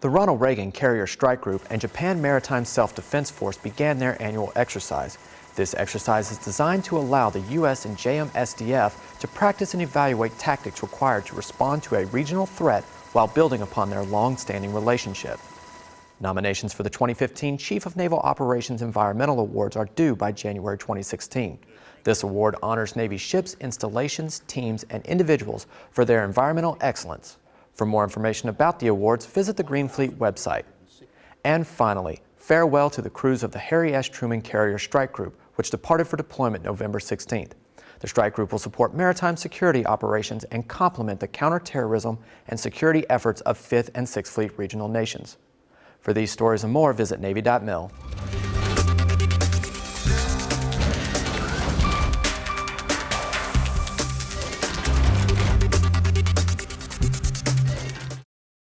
The Ronald Reagan Carrier Strike Group and Japan Maritime Self-Defense Force began their annual exercise. This exercise is designed to allow the U.S. and JMSDF to practice and evaluate tactics required to respond to a regional threat while building upon their long-standing relationship. Nominations for the 2015 Chief of Naval Operations Environmental Awards are due by January 2016. This award honors Navy ships, installations, teams, and individuals for their environmental excellence. For more information about the awards, visit the Green Fleet website. And finally, farewell to the crews of the Harry S. Truman Carrier Strike Group, which departed for deployment November 16th. The strike group will support maritime security operations and complement the counterterrorism and security efforts of 5th and 6th Fleet regional nations. For these stories and more, visit Navy.mil.